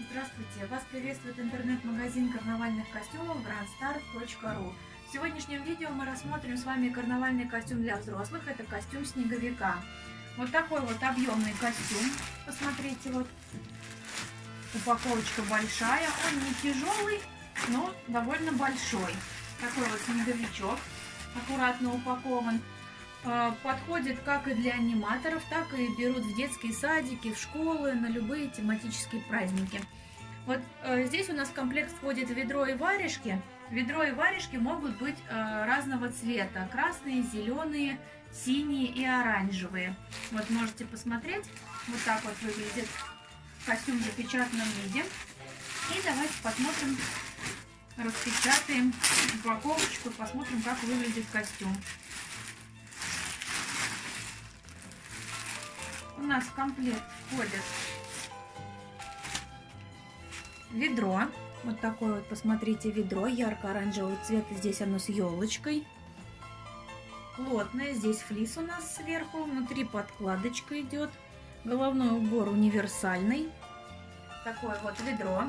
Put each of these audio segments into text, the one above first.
Здравствуйте! Вас приветствует интернет-магазин карнавальных костюмов grandstar.ru В сегодняшнем видео мы рассмотрим с вами карнавальный костюм для взрослых. Это костюм снеговика. Вот такой вот объемный костюм. Посмотрите, вот упаковочка большая. Он не тяжелый, но довольно большой. Такой вот снеговичок, аккуратно упакован. А, подходит как и для аниматоров, так и берут в детские садики, в школы, на любые тематические праздники. Вот э, здесь у нас в комплект входит ведро и варежки. Ведро и варежки могут быть э, разного цвета. Красные, зеленые, синие и оранжевые. Вот можете посмотреть. Вот так вот выглядит костюм в запечатанном виде. И давайте посмотрим, распечатаем упаковочку, посмотрим, как выглядит костюм. Нас в комплект входит ведро. Вот такое вот, посмотрите, ведро ярко-оранжевого цвета. Здесь оно с елочкой. Плотное. Здесь флис у нас сверху. Внутри подкладочка идет. Головной убор универсальный. Такое вот ведро.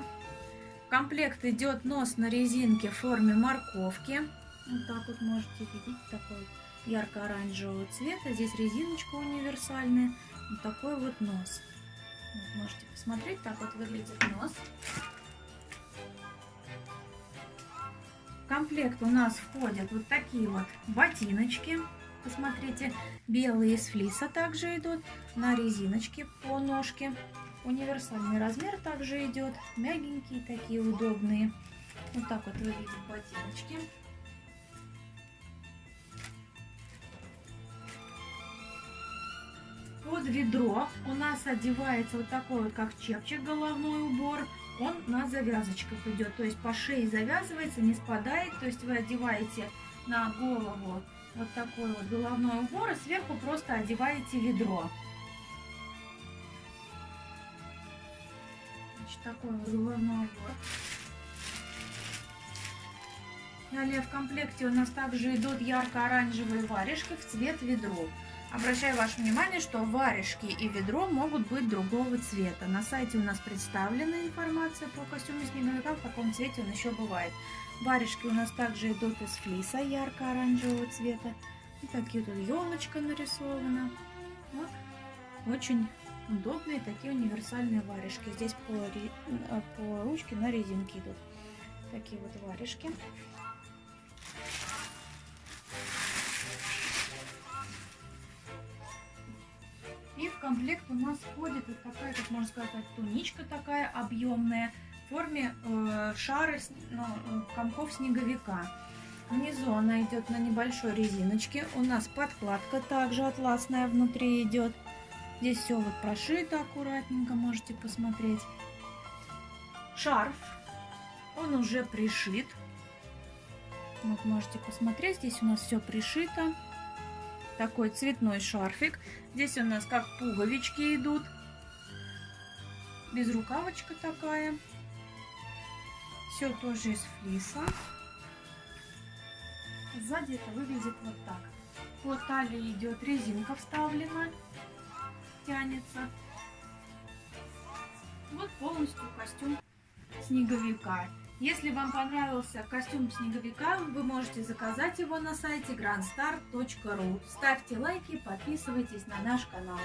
Комплект идет нос на резинке в форме морковки. Вот так вот можете видеть. Такой ярко-оранжевого цвета. Здесь резиночка универсальная. Вот такой вот нос. Вот, можете посмотреть, так вот выглядит нос. В комплект у нас входят вот такие вот ботиночки. Посмотрите, белые из флиса также идут на резиночке по ножке. Универсальный размер также идет, мягенькие такие, удобные. Вот так вот выглядят ботиночки. Ведро у нас одевается вот такой вот, как чепчик, головной убор. Он на завязочках идет, то есть по шее завязывается, не спадает. То есть вы одеваете на голову вот такой вот головной убор и сверху просто одеваете ведро. Значит, такой вот головной убор. Далее в комплекте у нас также идут ярко-оранжевые варежки в цвет ведро. Обращаю ваше внимание, что варежки и ведро могут быть другого цвета. На сайте у нас представлена информация про костюмы снеговика, в каком цвете он еще бывает. Варежки у нас также идут из флиса ярко-оранжевого цвета. И такие тут елочка нарисована. Вот. Очень удобные такие универсальные варежки. Здесь по, э, по ручке на резинке идут такие вот варежки. Комплект у нас входит вот такая, как можно сказать, туничка такая объемная в форме э, шара, ну, комков снеговика. Внизу она идет на небольшой резиночке. У нас подкладка также атласная внутри идет. Здесь все вот прошито аккуратненько, можете посмотреть. Шарф, он уже пришит. Вот можете посмотреть, здесь у нас все пришито такой цветной шарфик. Здесь у нас как пуговички идут. Безрукавочка такая. Все тоже из флиса. Сзади это выглядит вот так. По талии идет резинка вставлена. Тянется. Вот полностью костюм снеговика. Если вам понравился костюм снеговика, вы можете заказать его на сайте grandstar.ru. Ставьте лайки, подписывайтесь на наш канал.